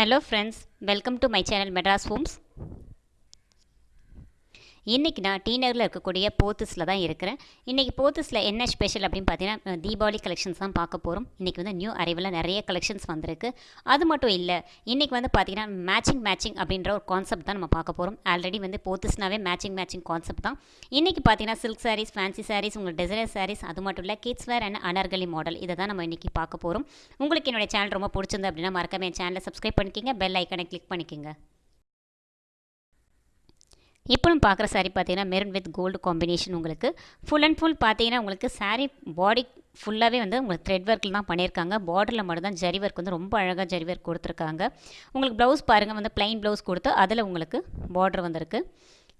Hello friends, welcome to my channel Madras Homes. இன்றைக்கி நான் D நகரில் இருக்கக்கூடிய போத்தஸில் தான் இருக்கிறேன். இன்றைக்கி போத்தஸில் என்ன ஸ்பெஷல் அப்படின்னு பார்த்தீங்கன்னா தீபாவளி கலெக்ஷன்ஸ் தான் பார்க்க போகிறோம் இன்றைக்கி வந்து நியூ அறிவில் நிறைய கலெக்ஷன்ஸ் வந்திருக்கு. அது மட்டும் இல்லை இன்றைக்கி வந்து பார்த்தீங்கன்னா மேட்சிங் மேட்சிங் அப்படின்ற ஒரு கான்செப்ட் தான் நம்ம பார்க்க போகிறோம் ஆல்ரெடி வந்து போத்தஸ்னாவே மேட்சிங் மேட்சிங் கான்செப்ட் தான். இன்றைக்கி பார்த்தீங்கன்னா சில்க் சாரீஸ் ஃபேன்சி சாரீஸ் உங்களுக்கு டிசைனர் சாரீஸ் அது மட்டும் இல்லை kids wear and anarkali model இதை தான் நம்ம இன்றைக்கி பார்க்க போகிறோம் உங்களுக்கு என்னுடைய சேனல் ரொம்ப பிடிச்சிருந்து அப்படின்னா மறக்காம என் சேனலை சப்ஸ்கிரைப் பண்ணிக்கிங்க. பெல் ஐக்கனை கிளிக் பண்ணிக்கோங்க. இப்போ நம்ம பார்க்குற சாரீ பார்த்தீங்கன்னா மெரூன் வித் கோல்டு காம்பினேஷன் உங்களுக்கு. ஃபுல் அண்ட் ஃபுல் பார்த்தீங்கன்னா உங்களுக்கு சாரீ பாடி ஃபுல்லாகவே வந்து உங்களுக்கு த்ரெட் ஒர்க்கில் தான் பண்ணியிருக்காங்க. பார்டரில் மட்டும் தான் ஜரி ஒர்க் வந்து ரொம்ப அழகாக ஜரி ஒர்க் கொடுத்துருக்காங்க. உங்களுக்கு ப்ளவுஸ் பாருங்கள் வந்து ப்ளைன் ப்ளவுஸ் கொடுத்து அதில் உங்களுக்கு பார்டர் வந்திருக்கு.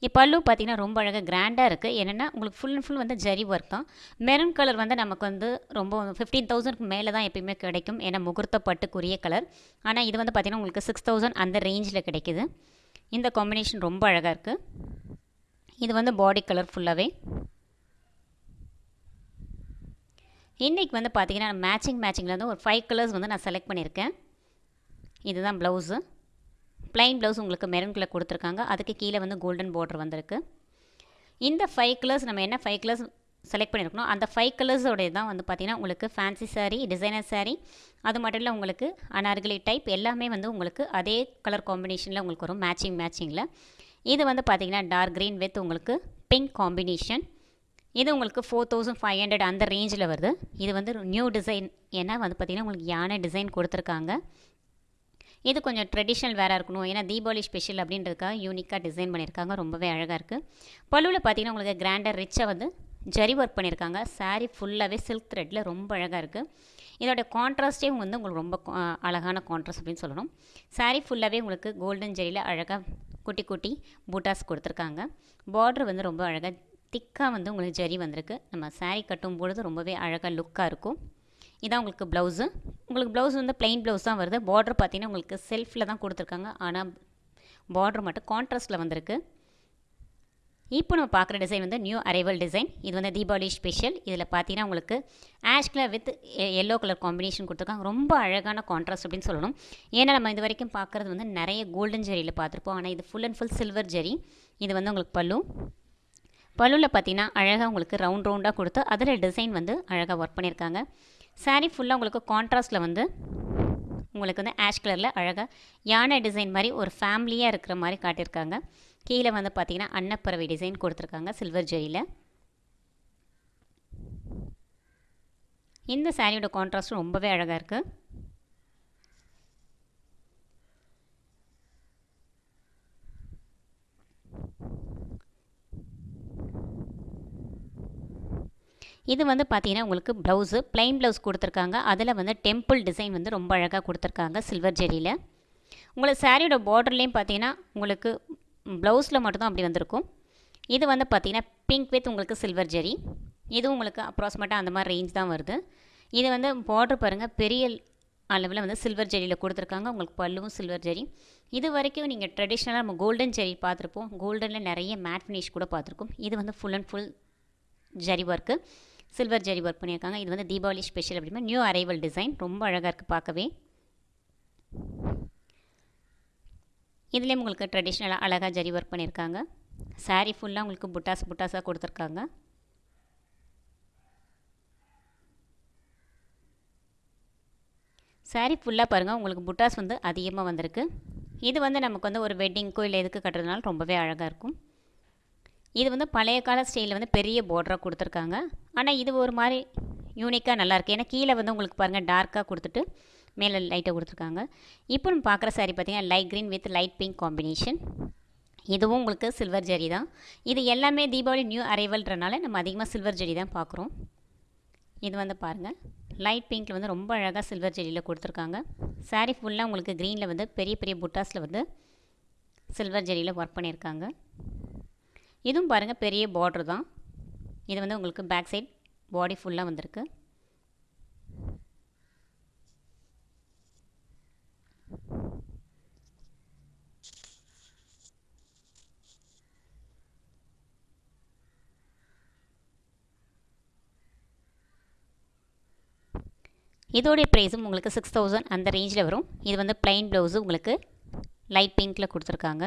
இப்போ பல்லு பார்த்தீங்கன்னா ரொம்ப அழகாக கிராண்டாக இருக்குது என்னென்னா உங்களுக்கு ஃபுல் அண்ட் ஃபுல் வந்து ஜரி ஒர்க் தான். மெரூன் கலர் வந்து நமக்கு வந்து ரொம்ப ஃபிஃப்டீன் தௌசண்ட்க்கு மேலே தான் எப்பயுமே கிடைக்கும். ஏன்னா முகூர்த்த பட்டுக்குரிய கலர் ஆனால் இது வந்து பார்த்திங்கன்னா உங்களுக்கு சிக்ஸ் தௌசண்ட் அந்த ரேஞ்சில் கிடைக்குது. இந்த காம்பினேஷன் ரொம்ப அழகாக இருக்குது இது வந்து பாடி கலர் ஃபுல்லாகவே இன்றைக்கி வந்து பார்த்திங்கன்னா மேட்சிங் மேட்சிங்கில் வந்து ஒரு ஃபைவ் கலர்ஸ் வந்து நான் செலக்ட் பண்ணியிருக்கேன். இதுதான் ப்ளவுஸு ப்ளைன் ப்ளவுஸ் உங்களுக்கு மெரூன் கலர் கொடுத்துருக்காங்க. அதுக்கு கீழே வந்து கோல்டன் பார்டர் வந்திருக்கு. இந்த ஃபைவ் கலர்ஸ் நம்ம என்ன ஃபைவ் கலர்ஸ் செலக்ட் பண்ணியிருக்கணும் அந்த ஃபைவ் கலர்ஸோடைய தான் வந்து பார்த்திங்கன்னா உங்களுக்கு ஃபேன்சி சாரீ டிசைனர் சாரீ அது மட்டும் இல்லை உங்களுக்கு அனார்கலி டைப் எல்லாமே வந்து உங்களுக்கு அதே கலர் காம்பினேஷனில் உங்களுக்கு வரும் மேட்சிங் மேட்சிங்கில் இது வந்து பார்த்திங்கன்னா டார்க் க்ரீன் வித் உங்களுக்கு பிங்க் காம்பினேஷன் இது உங்களுக்கு ஃபோர் தௌசண்ட் ஃபைவ் ஹண்ட்ரட் அந்த ரேஞ்சில் வருது. இது வந்து நியூ டிசைன் ஏன்னா வந்து பார்த்திங்கன்னா உங்களுக்கு யானை டிசைன் கொடுத்துருக்காங்க. இது கொஞ்சம் ட்ரெடிஷ்னல் வேறு இருக்கணும். ஏன்னா தீபாவளி ஸ்பெஷல் அப்படின்றதுக்காக யூனிக்காக டிசைன் பண்ணியிருக்காங்க ரொம்பவே அழகாக இருக்குது பல்லுவில் பார்த்திங்கன்னா உங்களுக்கு கிராண்டர் ரிச்சாக வந்து ஜரி ஒர்க் பண்ணியிருக்காங்க. சாரீ ஃபுல்லாகவே சில்க் த்ரெட்டில் ரொம்ப அழகாக இருக்குது இதோட கான்ட்ராஸ்ட்டே வந்து உங்களுக்கு ரொம்ப அழகான கான்ட்ராஸ்ட் அப்படின்னு சொல்லணும். சாரீ ஃபுல்லாகவே உங்களுக்கு கோல்டன் ஜெரியில் அழகாக குட்டி குட்டி பூட்டாஸ் கொடுத்துருக்காங்க. பார்டர் வந்து ரொம்ப அழகாக திக்காக வந்து உங்களுக்கு ஜரி வந்திருக்கு. நம்ம சாரீ கட்டும் பொழுது ரொம்பவே அழகாக லுக்காக இருக்கும். இதான் உங்களுக்கு ப்ளவுஸு உங்களுக்கு ப்ளவுஸ் வந்து ப்ளைன் ப்ளவுஸ் தான் வருது. பார்டர் பார்த்தீங்கன்னா உங்களுக்கு செல்ஃபில் தான் கொடுத்துருக்காங்க. ஆனால் பார்டர் மட்டும் கான்ட்ராஸ்ட்டில் வந்திருக்கு. இப்போ நம்ம பார்க்குற டிசைன் வந்து நியூ அரைவல் டிசைன் இது வந்து தீபாவளி ஸ்பெஷல் இதில் பார்த்தீங்கன்னா உங்களுக்கு ash colour with yellow colour combination கொடுத்துருக்காங்க. ரொம்ப அழகான கான்ட்ராஸ்ட் அப்படின்னு சொல்லணும். ஏன்னா நம்ம இது வரைக்கும் பார்க்குறது வந்து நிறைய கோல்டன் ஜெரியில் பார்த்துருப்போம். ஆனால் இது full and full silver zari இது வந்து உங்களுக்கு பல்லு. பல்லுவில் பார்த்தீங்கன்னா அழகாக உங்களுக்கு ரவுண்ட் ரவுண்டாக கொடுத்து அதில் டிசைன் வந்து அழகாக ஒர்க் பண்ணியிருக்காங்க. சாரீ ஃபுல்லாக உங்களுக்கு கான்ட்ராஸ்ட்டில் வந்து உங்களுக்கு வந்து ஆஷ் கலரில் அழகாக யானை டிசைன் மாதிரி ஒரு ஃபேமிலியாக இருக்கிற மாதிரி காட்டியிருக்காங்க. கீழே வந்து பார்த்தீங்கன்னா அன்னப்பறவை டிசைன் கொடுத்துருக்காங்க சில்வர் ஜெரியில் இந்த சாரியோட கான்ட்ராஸ்ட் ரொம்பவே அழகாக இருக்குது இது வந்து பார்த்தீங்கன்னா உங்களுக்கு ப்ளவுஸு ப்ளைன் ப்ளவுஸ் கொடுத்துருக்காங்க. அதில் வந்து டெம்பிள் டிசைன் வந்து ரொம்ப அழகாக கொடுத்துருக்காங்க சில்வர் ஜெரியில் உங்களுக்கு சாரியோட பார்டர்லேயும் பார்த்தீங்கன்னா உங்களுக்கு ப்ளவுஸில் மட்டும்தான் அப்படி வந்திருக்கும். இது வந்து பார்த்திங்கன்னா பிங்க் வித் உங்களுக்கு சில்வர் ஜெரி இது உங்களுக்கு அப்ராக்சிமேட்டாக அந்த மாதிரி ரேஞ்ச் தான் வருது. இது வந்து பார்டர் பாருங்கள் பெரிய அளவில் வந்து சில்வர் ஜெரியில் கொடுத்துருக்காங்க. உங்களுக்கு பல்லுவும் சில்வர் ஜெரி இது வரைக்கும் நீங்கள் ட்ரெடிஷ்னலாக நம்ம கோல்டன் ஜெரி பார்த்துருப்போம். கோல்டனில் நிறைய மேட் ஃபினிஷ் கூட பார்த்துருக்கோம். இது வந்து full and full zari work silver zari work பண்ணியிருக்காங்க. இது வந்து தீபாவளி ஸ்பெஷல் அப்படின்னா நியூ அரைவல் டிசைன் ரொம்ப அழகாக இருக்குது பார்க்கவே. இதுலேயும் உங்களுக்கு ட்ரெடிஷ்னலாக அழகாக ஜரி ஒர்க் பண்ணியிருக்காங்க சாரீ ஃபுல்லாக உங்களுக்கு புட்டாஸ் புட்டாஸாக கொடுத்துருக்காங்க. சாரீ ஃபுல்லாக பாருங்கள் உங்களுக்கு புட்டாஸ் வந்து அதிகமாக வந்திருக்கு. இது வந்து நமக்கு வந்து ஒரு வெட்டிங்க்கோ இல்லை எதுக்கு கட்டுறதுனால ரொம்பவே அழகாக இருக்கும். இது வந்து பழைய கால ஸ்டைலில் வந்து பெரிய பார்டராக கொடுத்துருக்காங்க. ஆனால் இது ஒரு மாதிரி யூனிக்காக நல்லாயிருக்கு ஏன்னா கீழே வந்து உங்களுக்கு பாருங்கள் டார்க்காக கொடுத்துட்டு மேலே லைட்டாக கொடுத்துருக்காங்க. இப்போ நம்ம பார்க்குற சாரீ பார்த்தீங்கன்னா light green with light pink combination இதுவும் உங்களுக்கு சில்வர் ஜரி தான். இது எல்லாமே தீபாவளி நியூ அரைவல்ன்றனால நம்ம அதிகமாக சில்வர் ஜரி தான் பார்க்குறோம். இது வந்து பாருங்கள் லைட் பிங்க்கில் வந்து ரொம்ப அழகாக சில்வர் ஜெரியில் கொடுத்துருக்காங்க. சாரீ ஃபுல்லாக உங்களுக்கு க்ரீனில் வந்து பெரிய பெரிய புட்டாஸில் வந்து சில்வர் ஜெரியில் ஒர்க் பண்ணியிருக்காங்க. இதுவும் பாருங்கள் பெரிய பார்டர் தான். இது வந்து உங்களுக்கு பேக் சைட் பாடி ஃபுல்லாக வந்திருக்கு. இதோடைய ப்ரைஸும் உங்களுக்கு சிக்ஸ் தௌசண்ட் அந்த ரேஞ்சில் வரும். இது வந்து ப்ளைன் ப்ளவுஸு உங்களுக்கு லைட் பிங்க்கில் கொடுத்துருக்காங்க.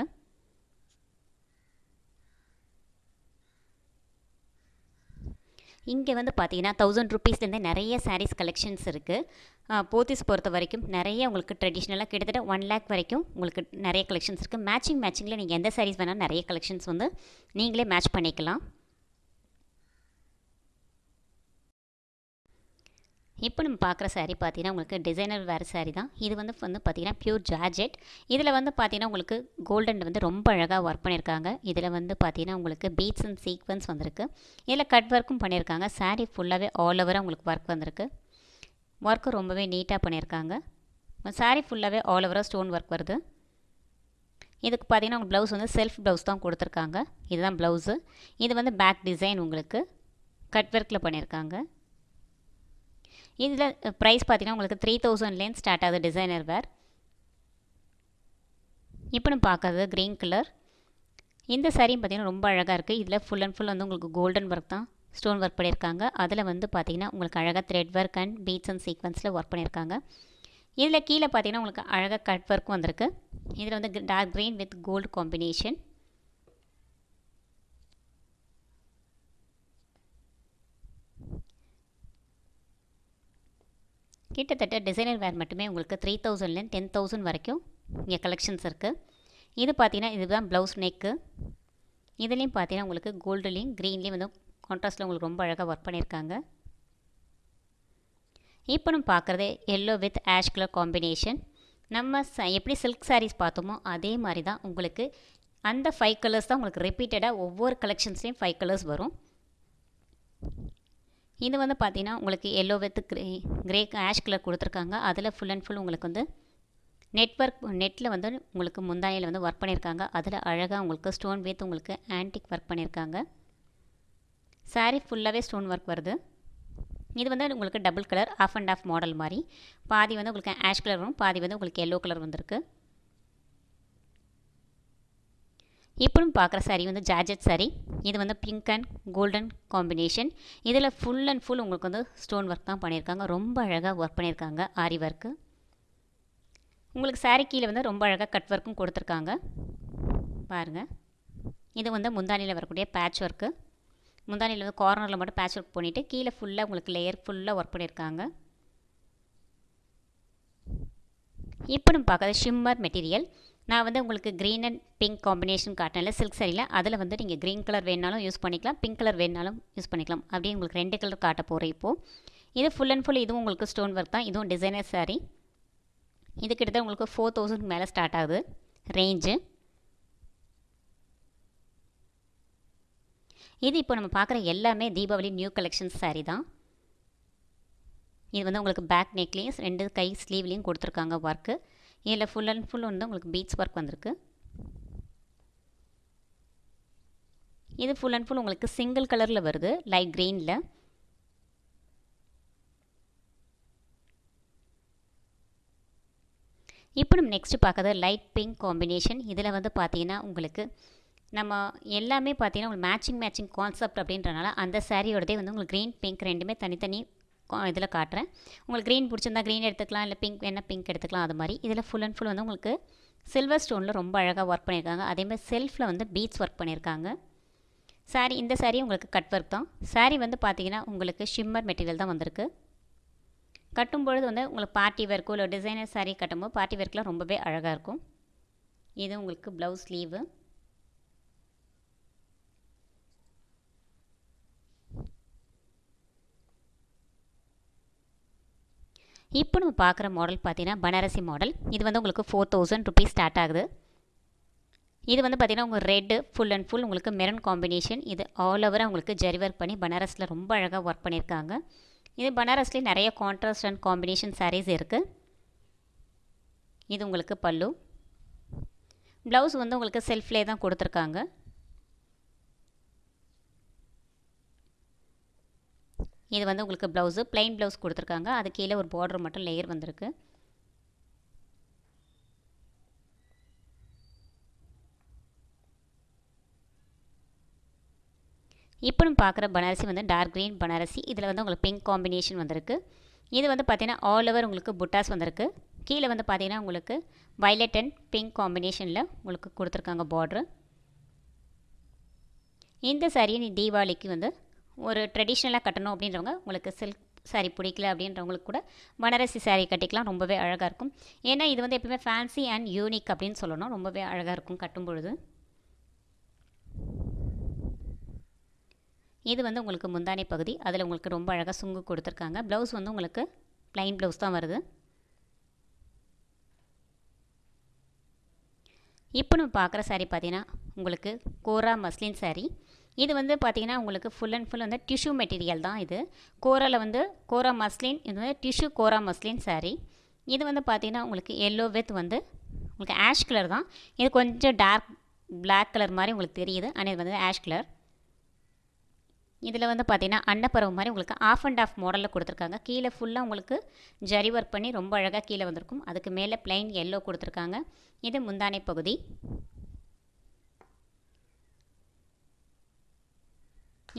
இங்கே வந்து பார்த்தீங்கன்னா தௌசண்ட் ருபீஸ்லேருந்து நிறைய சாரீஸ் கலெக்ஷன்ஸ் இருக்குது போத்திஸ் பொறுத்த வரைக்கும் நிறைய உங்களுக்கு ட்ரெடிஷ்னலாக கிட்டத்தட்ட ஒன் லேக் வரைக்கும் உங்களுக்கு நிறைய கலெக்ஷன்ஸ் இருக்குது மேட்சிங் மேட்சிங்கில் நீங்கள் எந்த சாரீஸ் வேணாலும் நிறைய கலெக்ஷன்ஸ் வந்து நீங்களே மேட்ச் பண்ணிக்கலாம். இப்போ நம்ம பார்க்குற சாரீ பார்த்தீங்கன்னா உங்களுக்கு டிசைனர் வேறு சாரீ தான். இது வந்து வந்து பார்த்தீங்கன்னா ப்யூர் ஜார்ஜெட் இதில் வந்து பார்த்தீங்கன்னா உங்களுக்கு கோல்டன் வந்து ரொம்ப அழகாக ஒர்க் பண்ணியிருக்காங்க. இதில் வந்து பார்த்தீங்கன்னா உங்களுக்கு பீட்ஸ் அண்ட் சீக்வன்ஸ் வந்திருக்கு. இதில் கட் ஒர்க்கும் பண்ணியிருக்காங்க. சாரீ ஃபுல்லாகவே ஆல் ஓவராக உங்களுக்கு ஒர்க் வந்திருக்கு. ஒர்க்கு ரொம்பவே நீட்டாக பண்ணியிருக்காங்க. சாரீ ஃபுல்லாகவே ஆல் ஓவராக ஸ்டோன் ஒர்க் வருது. இதுக்கு பார்த்தீங்கன்னா உங்களுக்கு ப்ளவுஸ் வந்து செல்ஃப் ப்ளவுஸ் தான் கொடுத்துருக்காங்க. இதுதான் ப்ளவுஸு இது வந்து பேக் டிசைன் உங்களுக்கு. கட் ஒர்க்கில் பண்ணியிருக்காங்க. இதில் ப்ரைஸ் பார்த்தீங்கன்னா உங்களுக்கு த்ரீ தௌசண்ட்லேருந்து ஸ்டார்ட் ஆகுது டிசைனர் வேர் இப்போ நம்ம பார்க்கறது க்ரீன் கலர் இந்த சாரியும் பார்த்தீங்கன்னா ரொம்ப அழகாக இருக்குது இதில் ஃபுல் அண்ட் ஃபுல் வந்து உங்களுக்கு கோல்டன் ஒர்க் தான் ஸ்டோன் ஒர்க் பண்ணியிருக்காங்க. அதில் வந்து பார்த்தீங்கன்னா உங்களுக்கு அழகாக thread work and beads and சீக்வன்ஸில் work பண்ணியிருக்காங்க. இதில் கீழே பார்த்தீங்கன்னா உங்களுக்கு அழகாக கட் ஒர்க்கும் வந்திருக்கு. இதில் வந்து dark green with gold combination கிட்டத்தட்ட டிசைனர் வேர் மட்டுமே உங்களுக்கு த்ரீ தௌசண்ட்லேருந்து டென் தௌசண்ட் வரைக்கும் இங்கே கலெக்ஷன்ஸ் இருக்குது இது பார்த்தீங்கன்னா இதுதான் ப்ளவுஸ் நெக்கு இதுலேயும் பார்த்தீங்கன்னா உங்களுக்கு கோல்டுலேயும் க்ரீன்லேயும் வந்து கான்ட்ராஸ்ட்டில் உங்களுக்கு ரொம்ப அழகாக ஒர்க் பண்ணியிருக்காங்க. இப்போ நம்ம பார்க்குறது yellow with ash colour combination நம்ம ச எப்படி சில்க் சாரீஸ் பார்த்தோமோ அதே மாதிரி தான் உங்களுக்கு அந்த ஃபைவ் கலர்ஸ் தான் உங்களுக்கு ரிப்பீட்டடாக ஒவ்வொரு கலெக்ஷன்ஸ்லேயும் ஃபைவ் கலர்ஸ் வரும். இது வந்து பார்த்தீங்கன்னா உங்களுக்கு yellow with grey grey ash colour கொடுத்துருக்காங்க. அதில் ஃபுல் அண்ட் ஃபுல் உங்களுக்கு வந்து நெட்ஒர்க் நெட்டில் வந்து உங்களுக்கு முந்தானியில் வந்து ஒர்க் பண்ணியிருக்காங்க அதில் அழகாக உங்களுக்கு ஸ்டோன் வித் உங்களுக்கு ஆன்டிக் ஒர்க் பண்ணியிருக்காங்க சாரீ ஃபுல்லாகவே ஸ்டோன் ஒர்க் வருது. இது வந்து உங்களுக்கு double colour half and half model மாதிரி. பாதி வந்து உங்களுக்கு ஆஷ் கலர் வரும் பாதி வந்து உங்களுக்கு எல்லோ கலர் வந்திருக்கு. இப்போ பார்க்குற சாரீ வந்து ஜார்ஜெட் சாரீ இது வந்து பிங்க் அண்ட் கோல்டன் காம்பினேஷன் இதில் ஃபுல் அண்ட் ஃபுல் உங்களுக்கு வந்து ஸ்டோன் ஒர்க் தான் பண்ணியிருக்காங்க. ரொம்ப அழகாக ஒர்க் பண்ணியிருக்காங்க. ஆரி ஒர்க்கு உங்களுக்கு சாரீ கீழே வந்து ரொம்ப அழகாக கட் ஒர்க்கும் கொடுத்துருக்காங்க. பாருங்கள் இது வந்து முந்தானியில் வரக்கூடிய பேட்ச் ஒர்க்கு முந்தானியில் வந்து கார்னரில் மட்டும் பேட்ச் ஒர்க் பண்ணிவிட்டு கீழே ஃபுல்லாக உங்களுக்கு லேயர் ஃபுல்லாக ஒர்க் பண்ணியிருக்காங்க. இப்போ நம்ம பார்க்குறது ஷிம்மர் மெட்டீரியல் நான் வந்து உங்களுக்கு க்ரீன் அண்ட் பிங்க் காம்பினேஷன் காட்டினல சில்க் சரியில் அதில் வந்து நீங்கள் க்ரீன் கலர் வேணாலும் யூஸ் பண்ணிக்கலாம் பிங்க் கலர் வேணாலும் யூஸ் பண்ணிக்கலாம். அப்படியே உங்களுக்கு ரெண்டு கலர் காட்ட போகிறேன் இப்போது இது ஃபுல் அண்ட் ஃபுல் இதுவும் உங்களுக்கு ஸ்டோன் ஒர்க் தான். இதுவும் டிசைனர் சாரீ இது கிட்டத்தட்ட உங்களுக்கு ஃபோர் தௌசண்ட் மேலே ஸ்டார்ட் ஆகுது. ரேஞ்சு இது இப்போ நம்ம பார்க்குற எல்லாமே தீபாவளி நியூ கலெக்ஷன்ஸ் சாரீ தான். இது வந்து உங்களுக்கு பேக் நெக்லேயும் ரெண்டு கை ஸ்லீவ்லேயும் கொடுத்துருக்காங்க ஒர்க்கு இதில் ஃபுல் அண்ட் ஃபுல் வந்து உங்களுக்கு பீட்ஸ் ஒர்க் வந்திருக்கு. இது ஃபுல் அண்ட் ஃபுல் உங்களுக்கு சிங்கிள் கலரில் வருது லைட் க்ரீனில் இப்போ நம்ம நெக்ஸ்ட்டு பார்க்குறது லைட் பிங்க் காம்பினேஷன் இதில் வந்து பார்த்தீங்கன்னா உங்களுக்கு நம்ம எல்லாமே பார்த்தீங்கன்னா உங்களுக்கு மேட்சிங் மேட்சிங் கான்செப்ட் அப்படின்றனால அந்த சாரியோடதே வந்து உங்களுக்கு க்ரீன் பிங்க் ரெண்டுமே தனித்தனி இதில் காட்டுறேன். உங்களுக்கு க்ரீன் பிடிச்சிருந்தா க்ரீன் எடுத்துக்கலாம். இல்லை பிங்க் வேணால் பிங்க் எடுத்துக்கலாம். அது மாதிரி. இதில் ஃபுல் அண்ட் ஃபுல் வந்து உங்களுக்கு சில்வர் ஸ்டோனில் ரொம்ப அழகாக ஒர்க் பண்ணியிருக்காங்க அதேமாதிரி செல்ஃபில் வந்து பீட்ஸ் ஒர்க் பண்ணியிருக்காங்க சாரீ இந்த சாரீ உங்களுக்கு கட் ஒர்க் தான். சாரீ வந்து பார்த்தீங்கன்னா உங்களுக்கு ஷிம்மர் மெட்டீரியல் தான் வந்திருக்கு. கட்டும்பொழுது வந்து உங்களுக்கு பார்ட்டி ஒர்க்கோ இல்லை டிசைனர் சாரீ கட்டும்போது பார்ட்டி ஒர்க்கெலாம் ரொம்பவே அழகாக இருக்கும். இது உங்களுக்கு ப்ளவுஸ் ஸ்லீவு இப்போ நம்ம பார்க்குற மாடல் பார்த்தீங்கன்னா பனாரசி மாடல் இது வந்து உங்களுக்கு ஃபோர் தௌசண்ட் ருபீஸ் ஸ்டார்ட் ஆகுது. இது வந்து பார்த்திங்கன்னா உங்கள் ரெட்டு ஃபுல் அண்ட் ஃபுல் உங்களுக்கு மெரன் காம்பினேஷன் இது ஆல் ஓவராக உங்களுக்கு ஜரி ஒர்க் பண்ணி பனாரஸில் ரொம்ப அழகாக ஒர்க் பண்ணியிருக்காங்க. இது பனாரஸ்லேயே நிறைய கான்ட்ராஸ்ட் அண்ட் காம்பினேஷன் சாரீஸ் இருக்குது இது உங்களுக்கு பல்லு. ப்ளவுஸ் வந்து உங்களுக்கு செல்ஃப்லேயே தான் கொடுத்துருக்காங்க. இது வந்து உங்களுக்கு ப்ளவுஸு ப்ளைன் ப்ளவுஸ் கொடுத்துருக்காங்க. அது கீழே ஒரு பார்டர் மட்டும் லேயர் வந்திருக்கு. இப்போ நம்ம பார்க்குற பனாரசி வந்து டார்க் க்ரீன் பனாரசி. இதில் வந்து உங்களுக்கு பிங்க் காம்பினேஷன் வந்திருக்கு. இது வந்து பார்த்திங்கன்னா ஆல் ஓவர் உங்களுக்கு புட்டாஸ் வந்திருக்கு. கீழே வந்து பார்த்திங்கன்னா உங்களுக்கு வைலட் அண்ட் பிங்க் காம்பினேஷனில் உங்களுக்கு கொடுத்துருக்காங்க பார்ட்ரு இந்த சாரியை நீ தீபாவளிக்கு வந்து ஒரு ட்ரெடிஷ்னலாக கட்டணும் அப்படின்றவங்க உங்களுக்கு சில்க் சாரி பிடிக்கல அப்படின்றவங்களுக்கு கூட பனாரசி சாரீ கட்டிக்கலாம். ரொம்பவே அழகாக இருக்கும். ஏன்னா இது வந்து எப்பவுமே ஃபேன்சி அண்ட் யூனிக் அப்படின்னு சொல்லணும். ரொம்பவே அழகாக இருக்கும் கட்டும் பொழுது இது வந்து உங்களுக்கு முந்தானை பகுதி. அதில் உங்களுக்கு ரொம்ப அழகாக சுங்கு கொடுத்துருக்காங்க. ப்ளவுஸ் வந்து உங்களுக்கு ப்ளைன் ப்ளவுஸ் தான் வருது. இப்போ நம்ம பார்க்குற சாரீ பார்த்தீங்கன்னா உங்களுக்கு கோரா மஸ்லின் சாரீ இது வந்து பார்த்திங்கன்னா உங்களுக்கு ஃபுல் அண்ட் ஃபுல் வந்து டிஷ்யூ மெட்டீரியல் தான் இது. கோராவில் வந்து கோரா மஸ்லின் இது வந்து டிஷ்யூ கோரா மஸ்லின் சாரீ இது வந்து பார்த்திங்கன்னா உங்களுக்கு எல்லோ வித் வந்து உங்களுக்கு ஆஷ் கலர் தான். இது கொஞ்சம் டார்க் பிளாக் கலர் மாதிரி உங்களுக்கு தெரியுது. ஆனால் இது வந்து ஆஷ் கலர் இதில் வந்து பார்த்திங்கன்னா அன்னப்பறவை மாதிரி உங்களுக்கு ஆஃப் அண்ட் ஆஃப் மாடலில் கொடுத்துருக்காங்க. கீழே ஃபுல்லாக உங்களுக்கு ஜரி ஒர்க் பண்ணி ரொம்ப அழகாக கீழே வந்திருக்கும். அதுக்கு மேலே பிளைன் எல்லோ கொடுத்துருக்காங்க. இது முந்தானை பகுதி.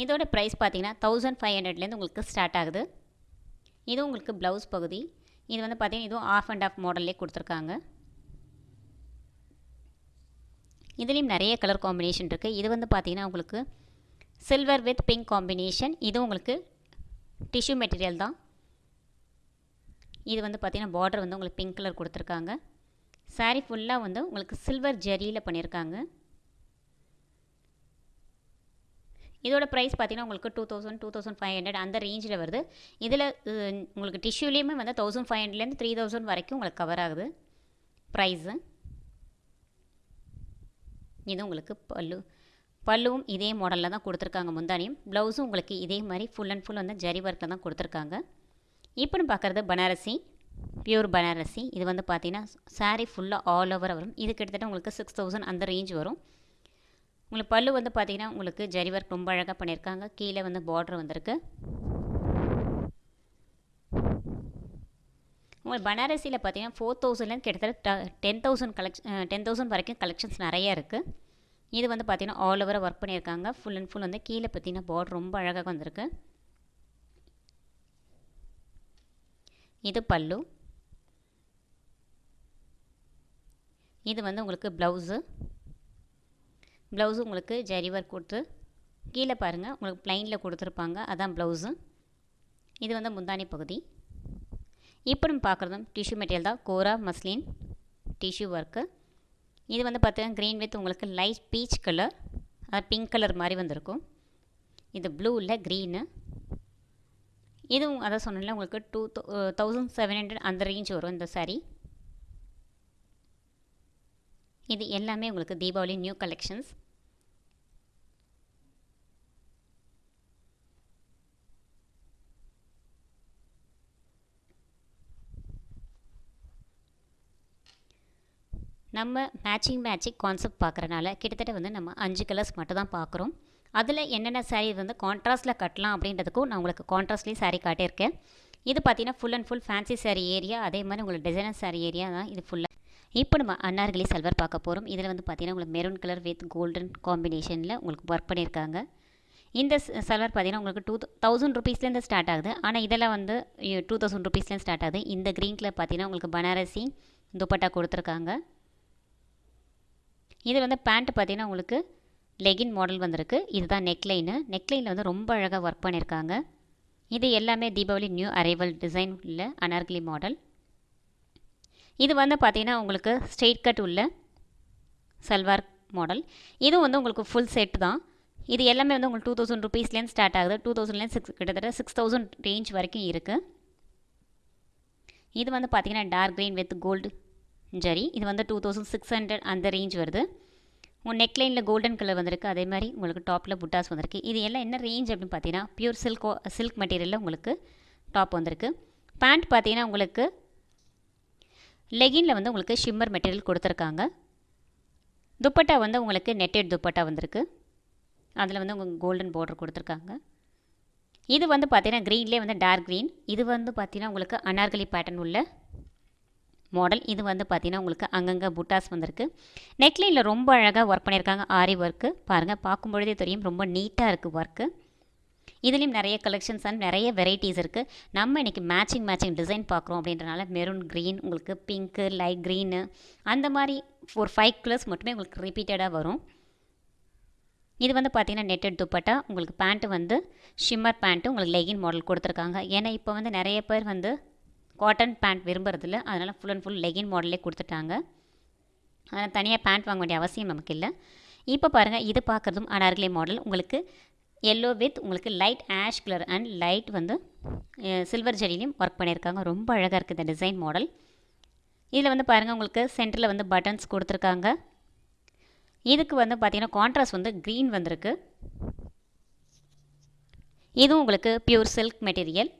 இதோட ப்ரைஸ் பார்த்தீங்கன்னா தௌசண்ட் ஃபைவ் ஹண்ட்ரட்லேருந்து உங்களுக்கு ஸ்டார்ட் ஆகுது. இது உங்களுக்கு ப்ளவுஸ் பகுதி. இது வந்து பார்த்தீங்கன்னா இதுவும் ஆஃப் அண்ட் ஆஃப் மாடல்லே கொடுத்துருக்காங்க. இதுலேயும் நிறைய கலர் காம்பினேஷன் இருக்குது இது வந்து பார்த்திங்கன்னா உங்களுக்கு சில்வர் வித் பிங்க் காம்பினேஷன் இது உங்களுக்கு டிஷ்யூ மெட்டீரியல் தான். இது வந்து பார்த்திங்கன்னா பார்டர் வந்து உங்களுக்கு பிங்க் கலர் கொடுத்துருக்காங்க. சாரீ ஃபுல்லாக வந்து உங்களுக்கு சில்வர் ஜரியில் பண்ணியிருக்காங்க. இதோட ப்ரைஸ் பார்த்தீங்கன்னா உங்களுக்கு two thousand two thousand five hundred அந்த ரேஞ்சில் வருது. இதில் உங்களுக்கு டிஷ்யூலேயுமே வந்து தௌசண்ட் ஃபைவ் ஹண்ட்ரட்லேருந்து த்ரீ தௌசண்ட் வரைக்கும் உங்களுக்கு கவர் ஆகுது. ப்ரைஸு இது உங்களுக்கு பல்லு. பல்லுவும் இதே மாடலில் தான் கொடுத்துருக்காங்க முந்தானியும். ப்ளவுஸும் உங்களுக்கு இதே மாதிரி ஃபுல் அண்ட் ஃபுல் வந்து ஜரி ஒர்க்கில் தான் கொடுத்துருக்காங்க. இப்போன்னு பார்க்குறது பனாரசி பியூர் பனாரசி இது வந்து பார்த்தீங்கன்னா சாரீ ஃபுல்லாக ஆல் ஓவர் வரும். இது கிட்டத்தட்ட உங்களுக்கு சிக்ஸ் தௌசண்ட் அந்த ரேஞ்ச் வரும். உங்களுக்கு பல்லு வந்து பார்த்தீங்கன்னா உங்களுக்கு ஜரி ஒர்க் ரொம்ப அழகாக பண்ணியிருக்காங்க கீழே வந்து பார்டர் வந்திருக்கு. உங்களுக்கு பனாரசியில் பார்த்தீங்கன்னா ஃபோர் தௌசண்ட்லேருந்து கிட்டத்தட்ட ten thousand collection ten thousand வரைக்கும் கலெக்ஷன்ஸ் நிறையா இருக்குது இது வந்து பார்த்திங்கன்னா ஆல் ஓவராக ஒர்க் பண்ணியிருக்காங்க ஃபுல் அண்ட் ஃபுல் வந்து கீழே பார்த்தீங்கன்னா பார்டர் ரொம்ப அழகாக வந்திருக்கு. இது பல்லு. இது வந்து உங்களுக்கு ப்ளவுஸு ப்ளவுஸு உங்களுக்கு ஜரி ஒர்க் கொடுத்து கீழே பாருங்கள் உங்களுக்கு ப்ளைனில் கொடுத்துருப்பாங்க அதான் ப்ளவுஸு. இது வந்து முந்தானி பகுதி. இப்போ நம்ம பார்க்குறதும் டிஷ்யூ மெட்டீரியல் தான். கோரா மஸ்லின் டிஷ்யூ ஒர்க்கு இது வந்து பார்த்தீங்கன்னா க்ரீன் வித் உங்களுக்கு லைட் பீச் கலர் அது பிங்க் கலர் மாதிரி வந்திருக்கும். இது ப்ளூவில் க்ரீனு இதுவும் அதை சொன்னல உங்களுக்கு டூ தௌசண்ட் செவன் ஹண்ட்ரட் அந்த ரேஞ்ச் வரும் இந்த சாரீ இது எல்லாமே உங்களுக்கு தீபாவளி நியூ கலெக்ஷன்ஸ் நம்ம மேட்சிங் மேட்சிங் கான்செப்ட் பார்க்குறனால கிட்டத்தட்ட வந்து நம்ம அஞ்சு கலர்ஸ் மட்டும் தான் பார்க்குறோம் அதில் என்னென்ன சாரீ வந்து கான்ட்ராஸ்ட்டில் கட்டலாம் அப்படின்றதுக்கும் நான் உங்களுக்கு கான்ட்ராஸ்ட்லேயும் சாரீ காட்டியிருக்கேன். இது பார்த்தீங்கன்னா full and full fancy sari area அதே மாதிரி உங்களுக்கு டிசைனர் சாரீ ஏரியா தான் இது ஃபுல்லாக இப்போ நம்ம அன்னார்களி சல்வர் பார்க்க போகிறோம் இதில் வந்து பார்த்தீங்கன்னா உங்களுக்கு மெரூன் கலர் வித் கோல்டன் காம்பினேஷனில் உங்களுக்கு ஒர்க் பண்ணியிருக்காங்க. இந்த சல்வர் பார்த்தீங்கன்னா உங்களுக்கு டூ தௌசண்ட் ருபீஸ்லேருந்து ஸ்டார்ட் ஆகுது. ஆனால் இதெல்லாம் வந்து டூ தௌசண்ட் ருபீஸ்லேருந்து ஸ்டார்ட் ஆகுது. இந்த க்ரீன் கலர் பார்த்தீங்கன்னா உங்களுக்கு பனாரசி துப்பட்டா கொடுத்துருக்காங்க. இது வந்து பேண்ட் பார்த்தீங்கன்னா உங்களுக்கு லெகின் மாடல் வந்திருக்கு. இதுதான் நெக்லைனு நெக்லைனில் வந்து ரொம்ப அழகாக ஒர்க் பண்ணியிருக்காங்க. இது எல்லாமே தீபாவளி நியூ அரைவல் டிசைன் உள்ள அனார்கலி மாடல் இது வந்து பார்த்தீங்கன்னா உங்களுக்கு ஸ்ட்ரெயிட் கட் உள்ள சல்வார் மாடல் இதுவும் வந்து உங்களுக்கு ஃபுல் செட் தான். இது எல்லாமே வந்து உங்களுக்கு டூ தௌசண்ட் ருபீஸ்லேருந்து ஸ்டார்ட் ஆகுது. டூ தௌசண்ட்லேருந்து சிக்ஸ் கிட்டத்தட்ட சிக்ஸ் தௌசண்ட் ரேஞ்ச் வரைக்கும் இருக்குது இது வந்து பார்த்தீங்கன்னா dark green with gold zari இது வந்து டூ தௌசண்ட் சிக்ஸ் ஹண்ட்ரட் அந்த ரேஞ்ச் வருது. உங்கள் நெக்லைனில் கோல்டன் கலர் வந்திருக்கு. அதே மாதிரி உங்களுக்கு டாப்பில் புட்டாஸ் வந்திருக்கு. இது எல்லாம் என்ன ரேஞ்ச் அப்படின்னு பார்த்தீங்கன்னா பியூர் சில்க் சில்க் மெட்டீரியலில் உங்களுக்கு டாப் வந்திருக்கு. பேண்ட் பார்த்தீங்கன்னா உங்களுக்கு லெகினில் வந்து உங்களுக்கு ஷிம்மர் மெட்டீரியல் கொடுத்துருக்காங்க. துப்பட்டா வந்து உங்களுக்கு நெட்டட் துப்பட்டா வந்திருக்கு. அதில் வந்து உங்களுக்கு கோல்டன் பார்டர் கொடுத்துருக்காங்க. இது வந்து பார்த்தீங்கன்னா க்ரீன்லேயே வந்து டார்க் க்ரீன் இது வந்து பார்த்தீங்கன்னா உங்களுக்கு அனார்கலி பேட்டர்ன் உள்ள மாடல் இது வந்து பார்த்தீங்கன்னா உங்களுக்கு அங்கங்கே புட்டாஸ் வந்திருக்கு. நெக்லைனில் ரொம்ப அழகாக ஒர்க் பண்ணியிருக்காங்க. ஆரி ஒர்க்கு பாருங்கள் பார்க்கும்பொழுதே தெரியும். ரொம்ப நீட்டாக இருக்குது ஒர்க்கு இதுலேயும் நிறைய கலெக்ஷன்ஸ் அண்ட் நிறைய வெரைட்டிஸ் இருக்குது நம்ம இன்றைக்கி மேட்சிங் மேட்சிங் டிசைன் பார்க்குறோம் அப்படின்றனால மெரூன் க்ரீன் உங்களுக்கு பிங்க்கு லைட் க்ரீனு அந்த மாதிரி ஒரு ஃபைவ் கலர்ஸ் மட்டுமே உங்களுக்கு ரிப்பீட்டடாக வரும். இது வந்து பார்த்திங்கன்னா நெட்டட் துப்பட்டா. உங்களுக்கு பேண்ட்டு வந்து ஷிம்மர் பேண்ட்டு உங்களுக்கு லெகின் மாடல் கொடுத்துருக்காங்க. ஏன்னா இப்போ வந்து நிறைய பேர் வந்து காட்டன் பேண்ட் விரும்புறதில்ல. அதனால் ஃபுல் அண்ட் ஃபுல் லெகின் மாடலே கொடுத்துட்டாங்க. அதனால் தனியாக பேண்ட் வாங்க வேண்டிய அவசியம் நமக்கு இல்லை. இப்போ பாருங்கள் இது பார்க்குறதும் அனார்கலே மாடல் உங்களுக்கு எல்லோ வித் உங்களுக்கு light ash colour and light வந்து சில்வர் ஜெரிலையும் ஒர்க் பண்ணியிருக்காங்க. ரொம்ப அழகாக இருக்குது இந்த டிசைன் மாடல் இதில் வந்து பாருங்கள் உங்களுக்கு சென்டரில் வந்து பட்டன்ஸ் கொடுத்துருக்காங்க. இதுக்கு வந்து பார்த்திங்கன்னா கான்ட்ராஸ்ட் வந்து க்ரீன் வந்திருக்கு. இதுவும் உங்களுக்கு பியூர் சில்க் மெட்டீரியல்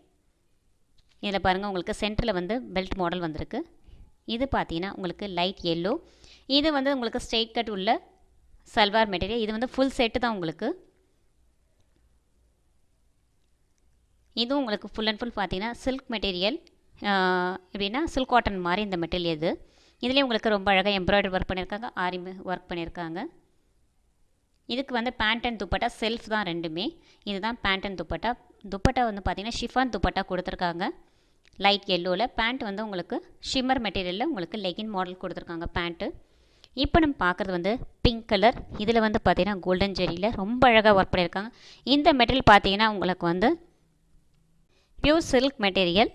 இதில் பாருங்கள் உங்களுக்கு சென்டரில் வந்து பெல்ட் மாடல் வந்திருக்கு. இது பார்த்தீங்கன்னா உங்களுக்கு லைட் எல்லோ இது வந்து உங்களுக்கு ஸ்ட்ரெயிட் கட் உள்ள சல்வார் மெட்டீரியல் இது வந்து ஃபுல் செட்டு தான் உங்களுக்கு. இதுவும் உங்களுக்கு ஃபுல் அண்ட் ஃபுல் பார்த்தீங்கன்னா சில்க் மெட்டீரியல் எப்படின்னா சில்க் காட்டன் மாதிரி இந்த மெட்டீரியல் இது. இதுலேயும் உங்களுக்கு ரொம்ப அழகாக எம்ப்ராய்டரி ஒர்க் பண்ணியிருக்காங்க ஆரி ஒர்க் பண்ணியிருக்காங்க. இதுக்கு வந்து பேண்ட் அண்ட் துப்பட்டா செல்ஃப் தான் ரெண்டுமே. இதுதான் பேண்ட் அண்ட் துப்பட்டா துப்பட்டா வந்து பார்த்திங்கன்னா ஷிஃபான் துப்பட்டா கொடுத்துருக்காங்க. லைட் எல்லோவில் பேண்ட் வந்து உங்களுக்கு ஷிம்மர் மெட்டீரியலில் உங்களுக்கு லெகின் மாடல் கொடுத்துருக்காங்க பேண்ட்டு இப்போ நம்ம பார்க்குறது வந்து பிங்க் கலர் இதில் வந்து பார்த்திங்கன்னா கோல்டன் ஜெரியில் ரொம்ப அழகாக ஒர்க் பண்ணியிருக்காங்க. இந்த மெட்டீரியல் பார்த்தீங்கன்னா உங்களுக்கு வந்து பியூர் சில்க் மெட்டீரியல்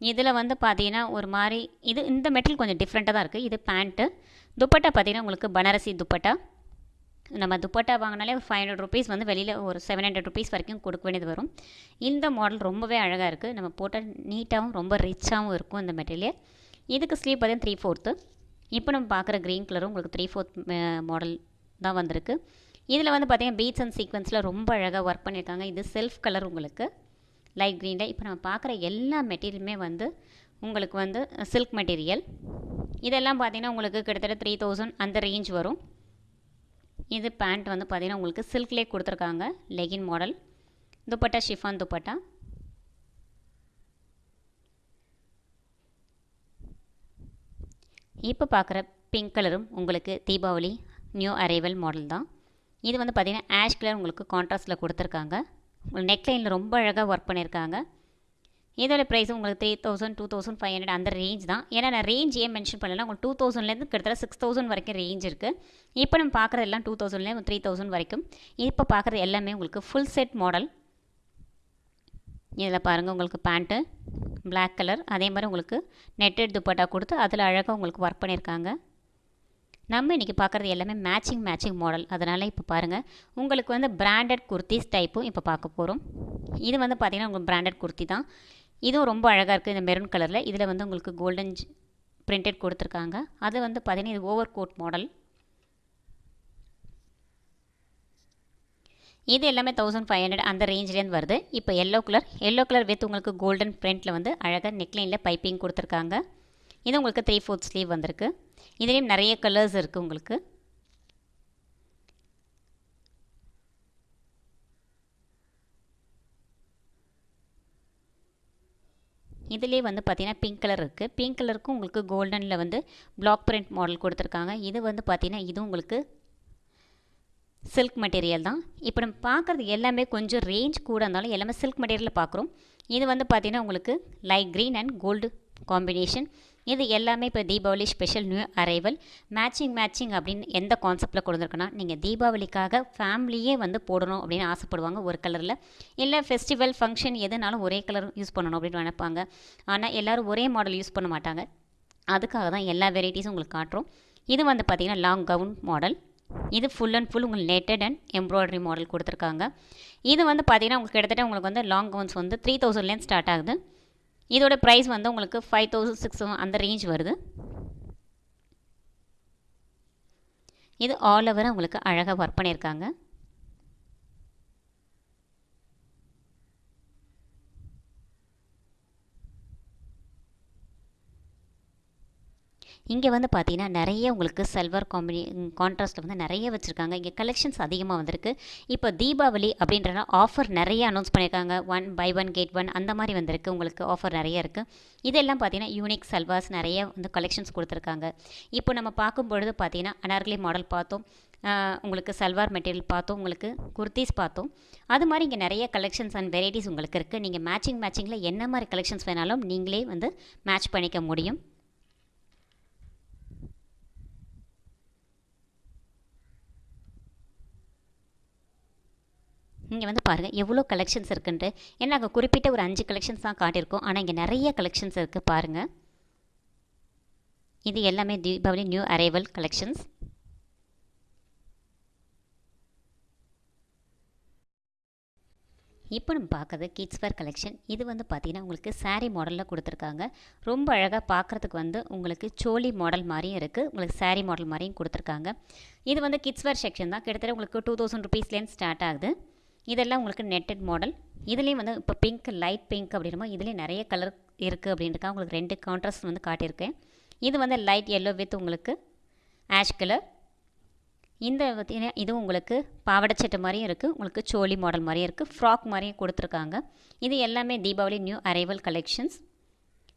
இதில் வந்து பார்த்தீங்கன்னா ஒரு மாதிரி இது இந்த மெட்டீரியல் கொஞ்சம் டிஃப்ரெண்ட்டாக தான் இருக்குது இது பேண்ட்டு துப்பட்டா பார்த்தீங்கன்னா உங்களுக்கு பனாரசி துப்பட்டா. நம்ம துப்பட்டா வாங்கினாலே ஒரு ஃபைவ் ஹண்ட்ரட் ருபீஸ் வந்து வெளியில் ஒரு செவன் ஹண்ட்ரட் ருபீஸ் வரைக்கும் கொடுக்க வேண்டியது வரும். இந்த மாடல் ரொம்பவே அழகாக இருக்குது நம்ம போட்டால் நீட்டாகவும் ரொம்ப ரிச்சாகவும் இருக்கும் இந்த மெட்டீரியல் இதுக்கு ஸ்லீவ் பார்த்தீங்கன்னா த்ரீ ஃபோர்த்து இப்போ நம்ம பார்க்குற க்ரீன் கலரும் உங்களுக்கு த்ரீ ஃபோர்த் மாடல் தான் வந்திருக்கு. இதில் வந்து பார்த்திங்கன்னா பீட்ஸ் அண்ட் சீக்வன்ஸில் ரொம்ப அழகாக ஒர்க் பண்ணியிருக்காங்க. இது செல்ஃப் கலர் உங்களுக்கு. லைட் க்ரீனில் இப்போ நம்ம பார்க்குற எல்லா மெட்டீரியலுமே வந்து உங்களுக்கு வந்து சில்க் மெட்டீரியல் இதெல்லாம் பார்த்திங்கன்னா உங்களுக்கு கிட்டத்தட்ட த்ரீ தௌசண்ட் அந்த ரேஞ்ச் வரும். இது பேண்ட் வந்து பார்த்திங்கன்னா உங்களுக்கு சில்க்லேயே கொடுத்துருக்காங்க. Legging model dupatta chiffon dupatta. இப்போ பார்க்குற பிங்க் கலரும் உங்களுக்கு தீபாவளி நியூ அரைவல் மாடல் தான். இது வந்து பார்த்திங்கன்னா ஆஷ் கலர் உங்களுக்கு கான்ட்ராஸ்ட்டில் கொடுத்துருக்காங்க. நெக்லைனில் ரொம்ப அழகாக ஒர்க் பண்ணியிருக்காங்க இதோட ப்ரைஸ் உங்களுக்கு three thousand two thousand five hundred அந்த ரேஞ்ச் தான். ஏன்னா நான் ரேஞ்ச் ஏன் மென்ஷன் பண்ணல உங்களுக்கு டூ தௌசண்ட்லேருந்து கிட்டத்தட்ட சிக்ஸ் தௌசண்ட் வரைக்கும் ரேஞ்ச் இருக்குது இப்போ நம்ம பார்க்குறது எல்லாம் டூ தௌசண்ட்லேருந்து த்ரீ தௌசண்ட் வரைக்கும். இப்போ பார்க்குறது எல்லாமே உங்களுக்கு ஃபுல் செட் மாடல் இதில் பாருங்கள் உங்களுக்கு பேண்ட்டு பிளாக் கலர் அதே மாதிரி உங்களுக்கு நெட்டட் துப்பட்டா கொடுத்து அதில் அழகாக உங்களுக்கு ஒர்க் பண்ணியிருக்காங்க. நம்ம இன்றைக்கி பார்க்குறது எல்லாமே மேட்சிங் மேட்சிங் மாடல் அதனால் இப்போ பாருங்கள் உங்களுக்கு வந்து பிராண்டட் குர்த்திஸ் டைப்பும் இப்போ பார்க்க போகிறோம் இது வந்து பார்த்திங்கன்னா உங்களுக்கு பிராண்டட் குர்த்தி தான். இதுவும் ரொம்ப அழகாக இருக்குது இந்த மெரூன் கலரில் இதில் வந்து உங்களுக்கு கோல்டன் பிரிண்டட் கொடுத்துருக்காங்க. அது வந்து பார்த்திங்கன்னா இது ஓவர் கோட் மாடல் இது எல்லாமே தௌசண்ட் ஃபைவ் ஹண்ட்ரட் அந்த ரேஞ்சிலேருந்து வருது. இப்போ yellow colour yellow colour with உங்களுக்கு கோல்டன் பிரிண்டில் வந்து அழகாக நெக்லைனில் பைப்பிங் கொடுத்துருக்காங்க. இது உங்களுக்கு த்ரீ ஃபோர்த் ஸ்லீவ் வந்திருக்கு. இதுலேயும் நிறைய கலர்ஸ் இருக்குது உங்களுக்கு. இதிலே வந்து பார்த்தீங்கன்னா பிங்க் கலர் இருக்குது பிங்க் கலருக்கும் உங்களுக்கு கோல்டனில் வந்து பிளாக் பிரிண்ட் மாடல் கொடுத்துருக்காங்க. இது வந்து பார்த்தீங்கன்னா இது உங்களுக்கு சில்க் மெட்டீரியல் தான். இப்போ நம்ம பார்க்குறது எல்லாமே கொஞ்சம் ரேஞ்ச் கூட இருந்தாலும் எல்லாமே சில்க் மெட்டீரியலில் பார்க்குறோம் இது வந்து பார்த்திங்கன்னா உங்களுக்கு light green and gold combination இது எல்லாமே இப்போ Deepavali special new arrival matching matching அப்படின்னு எந்த கான்செப்டில் கொடுத்துருக்குன்னா நீங்கள் தீபாவளிக்காக ஃபேமிலியே வந்து போடணும் அப்படின்னு ஆசைப்படுவாங்க ஒரு கலரில் இல்லை ஃபெஸ்டிவல் ஃபங்க்ஷன் எதுனாலும் ஒரே கலர் யூஸ் பண்ணணும் அப்படின்னு நினைப்பாங்க. ஆனால் எல்லோரும் ஒரே மாடல் யூஸ் பண்ண மாட்டாங்க. அதுக்காக தான் எல்லா வெரைட்டிஸும் உங்களுக்கு காட்டுறோம். இது வந்து பார்த்திங்கன்னா லாங் கவுன் மாடல் இது ஃபுல் அண்ட் ஃபுல் உங்களுக்கு நெட்டட் அண்ட் எம்ப்ராய்டரி மாடல் கொடுத்துருக்காங்க. இது வந்து பார்த்திங்கன்னா உங்களுக்கு கிட்டத்தட்ட உங்களுக்கு வந்து லாங் கவுன்ஸ் வந்து த்ரீ தௌசண்ட்லேருந்து ஸ்டார்ட் ஆகுது. இதோட ப்ரைஸ் வந்து உங்களுக்கு ஃபைவ் தௌசண்ட் சிக்ஸ் அந்த ரேஞ்ச் வருது. இது ஆல் ஓவராக உங்களுக்கு அழகாக ஒர்க் பண்ணியிருக்காங்க இங்கே வந்து பார்த்தீங்கன்னா நிறைய உங்களுக்கு செல்வர் காம்பினி கான்ட்ராஸ்ட்டில் வந்து நிறைய வச்சுருக்காங்க. இங்கே கலெக்ஷன்ஸ் அதிகமாக வந்திருக்கு. இப்போ தீபாவளி அப்படின்றனா ஆஃபர் நிறைய அனௌன்ஸ் பண்ணியிருக்காங்க. One by one get one அந்த மாதிரி வந்திருக்கு. உங்களுக்கு ஆஃபர் நிறைய இருக்குது இதெல்லாம் பார்த்தீங்கன்னா யூனிக் செல்வாஸ் நிறைய வந்து கலெக்ஷன்ஸ் கொடுத்துருக்காங்க. இப்போ நம்ம பார்க்கும் பொழுது பார்த்தீங்கன்னா அனார்கலி மாடல் பார்த்தோம். உங்களுக்கு சல்வார் மெட்டீரியல் பார்த்தோம். உங்களுக்கு குர்த்திஸ் பார்த்தோம். அது மாதிரி இங்கே நிறைய கலெக்ஷன்ஸ் அண்ட் வெரைட்டிஸ் உங்களுக்கு இருக்குது நீங்கள் மேட்சிங் மேட்சிங்கில் என்ன மாதிரி கலெக்ஷன்ஸ் வேணாலும் நீங்களே வந்து மேட்ச் பண்ணிக்க முடியும். இங்கே வந்து பாருங்கள் எவ்வளோ கலெக்ஷன்ஸ் இருக்குன்ட்டு. ஏன்னா நாங்கள் குறிப்பிட்ட ஒரு அஞ்சு கலெக்ஷன்ஸ் தான் காட்டியிருக்கோம். ஆனால் இங்கே நிறைய கலெக்ஷன்ஸ் இருக்குது பாருங்கள் இது எல்லாமே தீபாவளி நியூ அரைவல் கலெக்ஷன்ஸ் இப்போ நம்ம பார்க்குறது கிட்ஸ் வேர் கலெக்ஷன் இது வந்து பார்த்திங்கன்னா உங்களுக்கு சாரீ மாடலில் கொடுத்துருக்காங்க. ரொம்ப அழகாக பார்க்குறதுக்கு வந்து உங்களுக்கு சோலி மாடல் மாதிரியும் இருக்குது உங்களுக்கு சாரீ மாடல் மாதிரியும் கொடுத்துருக்காங்க. இது வந்து கிட்ஸ் வேர் செக்ஷன் தான். கிட்டத்தட்ட உங்களுக்கு டூ தௌசண்ட் ருபீஸ்லேருந்து ஸ்டார்ட் ஆகுது. இதெல்லாம் உங்களுக்கு நெட்டட் மாடல் இதுலேயும் வந்து இப்போ பிங்க் லைட் பிங்க் அப்படின்றமோ இதுலேயும் நிறைய கலர் இருக்குது அப்படின்றக்கா உங்களுக்கு ரெண்டு கான்ட்ராஸ்ட் வந்து காட்டியிருக்கேன். இது வந்து லைட் எல்லோ வித் உங்களுக்கு ஆஷ் கலர் இந்த இதுவும் உங்களுக்கு பாவாடை சட்டை மாதிரியும் இருக்குது உங்களுக்கு சோலி மாடல் மாதிரியும் இருக்குது ஃப்ராக் மாதிரியும் கொடுத்துருக்காங்க. இது எல்லாமே தீபாவளி நியூ அரைவல் கலெக்ஷன்ஸ்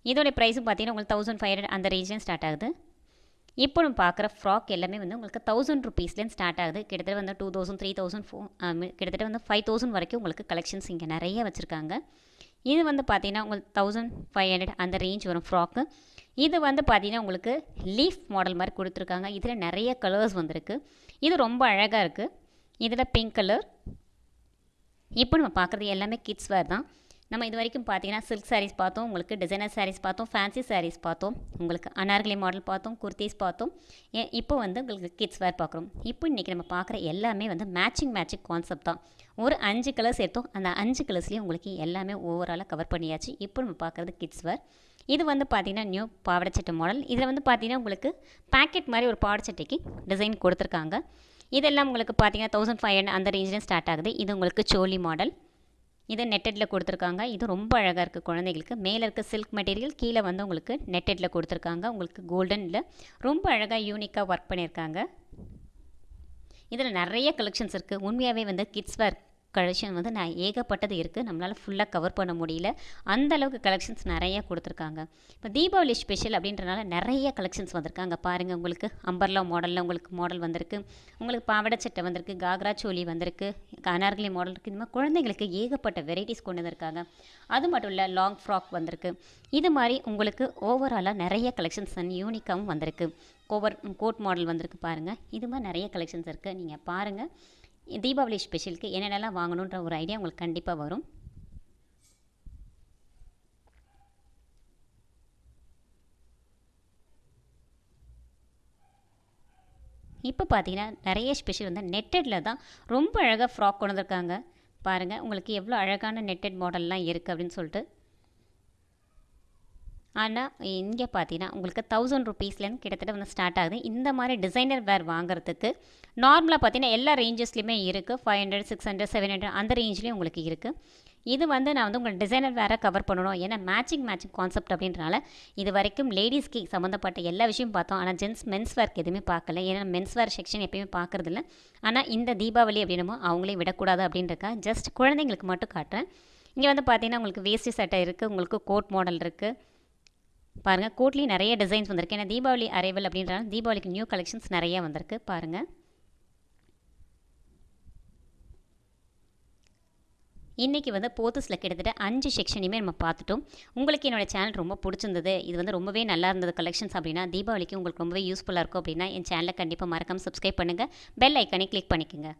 இதோடைய ப்ரைஸும் பார்த்தீங்கன்னா உங்களுக்கு தௌசண்ட் ஃபைவ் ஹண்ட்ரட் அந்த ரேஞ்சில் ஸ்டார்ட் ஆகுது. இப்போ நம்ம பார்க்குற ஃப்ராக் எல்லாமே வந்து உங்களுக்கு தௌசண்ட் ருபீஸ்லேருந்து ஸ்டார்ட் ஆகுது. கிட்டத்தட்ட வந்து டூ தௌசண்ட் த்ரீ தௌசண்ட் ஃபோ கிட்டத்தட்ட வந்து ஃபைவ் தௌசண்ட் வரைக்கும் உங்களுக்கு கலெக்ஷன்ஸ் இங்கே நிறைய வச்சுருக்காங்க. இது வந்து பார்த்திங்கன்னா உங்களுக்கு தௌசண்ட் ஃபைவ் ஹண்ட்ரட் அந்த ரேஞ்ச் வரும் ஃப்ராக்கு இது வந்து பார்த்திங்கன்னா உங்களுக்கு லீஃப் மாடல் மாதிரி கொடுத்துருக்காங்க. இதில் நிறைய கலர்ஸ் வந்திருக்கு. இது ரொம்ப அழகாக இருக்குது இதில் பிங்க் கலர் இப்போ நம்ம பார்க்குறது எல்லாமே கிட்ஸ் வேர் தான். நம்ம இது வரைக்கும் பார்த்தீங்கன்னா சில்க் சாரீஸ் பார்த்தோம் உங்களுக்கு டிசைனர் சாரீஸ் பார்த்தோம் ஃபேன்சி சாரீஸ் பார்த்தோம் உங்களுக்கு அனார்கலி மாடல் பார்த்தோம் குர்த்திஸ் பார்த்தோம். ஏ- இப்போ வந்து உங்களுக்கு கிட்ஸ் வேர் பார்க்குறோம். இப்போ இன்றைக்கி நம்ம பார்க்குற எல்லாமே வந்து மேட்சிங் மேட்சிங் கான்செப்ட் தான். ஒரு அஞ்சு கலர்ஸ் எடுத்தோம் அந்த அஞ்சு கலர்ஸ்லேயும் உங்களுக்கு எல்லாமே ஓவராலாக கவர் பண்ணியாச்சு. இப்போ நம்ம பார்க்குறது கிட்ஸ் வேர் இது வந்து பார்த்திங்கன்னா நியூ பாவடைச்சட்டை மாடல் இதில் வந்து பார்த்திங்கன்னா உங்களுக்கு பேக்கெட் மாதிரி ஒரு பாவடைச்சட்டைக்கு டிசைன் கொடுத்துருக்காங்க. இதெல்லாம் உங்களுக்கு பார்த்தீங்கன்னா தௌசண்ட் ஃபைவ் ஹண்ட்ரட் அந்த ரேஞ்சில் ஸ்டார்ட் ஆகுது. இது உங்களுக்கு சோலி மாடல் இது நெட்டடில் கொடுத்துருக்காங்க. இது ரொம்ப அழகாக இருக்குது குழந்தைகளுக்கு. மேலே இருக்க சில்க் மெட்டீரியல் கீழே வந்து உங்களுக்கு நெட்டடில் கொடுத்துருக்காங்க. உங்களுக்கு கோல்டனில் ரொம்ப அழகாக யூனிக்காக ஒர்க் பண்ணியிருக்காங்க. இதில் நிறைய கலெக்ஷன்ஸ் இருக்குது உண்மையாகவே வந்து கிட்ஸ் வேர் கலெக்ஷன் வந்து நான் ஏகப்பட்டது இருக்குது நம்மளால் ஃபுல்லாக கவர் பண்ண முடியல. அந்த அளவுக்கு கலெக்ஷன்ஸ் நிறைய கொடுத்துருக்காங்க. இப்போ தீபாவளி ஸ்பெஷல் அப்படின்றனால நிறைய கலெக்ஷன்ஸ் வந்திருக்காங்க. பாருங்கள் உங்களுக்கு அம்பர்லா மாடலில் உங்களுக்கு மாடல் வந்திருக்கு. உங்களுக்கு பாவாடை சட்டை வந்திருக்கு காக்ரா சோலி வந்திருக்கு அனார்கலி மாடல் இருக்குது இந்த மாதிரி குழந்தைங்களுக்கு ஏகப்பட்ட வெரைட்டிஸ் கொண்டு வந்திருக்காங்க. அது மட்டும் இல்லை லாங் ஃப்ராக் வந்திருக்கு. இது மாதிரி உங்களுக்கு ஓவராலாக நிறைய கலெக்ஷன்ஸ் அண்ட் யூனிக்காகவும் வந்திருக்கு. கோவர் கோட் மாடல் வந்திருக்கு பாருங்கள் இது மாதிரி நிறைய கலெக்ஷன்ஸ் இருக்குது நீங்கள் பாருங்கள் தீபாவளி ஸ்பெஷலுக்கு என்னென்னலாம் வாங்கணுன்ற ஒரு ஐடியா உங்களுக்கு கண்டிப்பாக வரும். இப்போ பார்த்தீங்கன்னா நிறைய ஸ்பெஷல் வந்து நெட்டடில் தான் ரொம்ப அழகாக ஃப்ராக் கொண்டு வந்திருக்காங்க. பாருங்கள் உங்களுக்கு எவ்வளோ அழகான நெட்டட் மாடல்லாம் இருக்குது அப்படின்னு சொல்லிட்டு. ஆனால் இங்கே பார்த்தீங்கன்னா உங்களுக்கு தௌசண்ட் ருபீஸ்லேருந்து கிட்டத்தட்ட வந்து ஸ்டார்ட் ஆகுது. இந்த மாதிரி டிசைனர் வேர் வாங்குறதுக்கு நார்மலாக பார்த்தீங்கன்னா எல்லா ரேஞ்சஸ்லையுமே இருக்குது five hundred six hundred seven hundred அந்த ரேஞ்ச்லேயும் உங்களுக்கு இருக்குது இது வந்து நான் வந்து உங்களுக்கு டிசைனர் வேறு கவர் பண்ணணும். ஏன்னா மேட்சிங் மேட்சிங் கான்செப்ட் அப்படின்றனால இது வரைக்கும் லேடிஸ்க்கு சம்மந்தப்பட்ட எல்லா விஷயம் பார்த்தோம். ஆனால் ஜென்ஸ் மென்ஸ் வேர்க்கு எதுவுமே பார்க்கல. ஏன்னா மென்ஸ் வேர் செக்ஷன் எப்பயுமே பார்க்குறதில்ல. ஆனால் இந்த தீபாவளி அப்படின்னமோ அவங்களே விடக்கூடாது அப்படின்றக்கா ஜஸ்ட் குழந்தைங்களுக்கு மட்டும் காட்டுறேன். இங்கே வந்து பார்த்தீங்கன்னா உங்களுக்கு வேஸ்டி சட்டை இருக்குது உங்களுக்கு கோட் மாடல் இருக்குது பாருங்கள் கோட்லேயும் நிறைய டிசைன்ஸ் வந்திருக்கு. ஏன்னா தீபாவளி அரைவல் அப்படின்றனால தீபாவளிக்கு நியூ கலெக்ஷன்ஸ் நிறைய வந்திருக்கு. பாருங்கள் இன்றைக்கி வந்து போத்தஸில் கிட்டத்தட்ட அஞ்சு செக்ஷனையுமே நம்ம பார்த்துட்டோம். உங்களுக்கு என்னோடய சேனல் ரொம்ப பிடிச்சிருந்தது இது வந்து ரொம்பவே நல்லா இருந்தது கலெக்ஷன்ஸ் அப்படின்னா தீபாவளிக்கு உங்களுக்கு ரொம்பவே யூஸ்ஃபுல்லாக இருக்கும் அப்படின்னா என் சேனலை கண்டிப்பாக மறக்காமல் சப்ஸ்கிரைப் பண்ணுங்கள் பெல் ஐக்கானே கிளிக் பண்ணிக்கோங்க.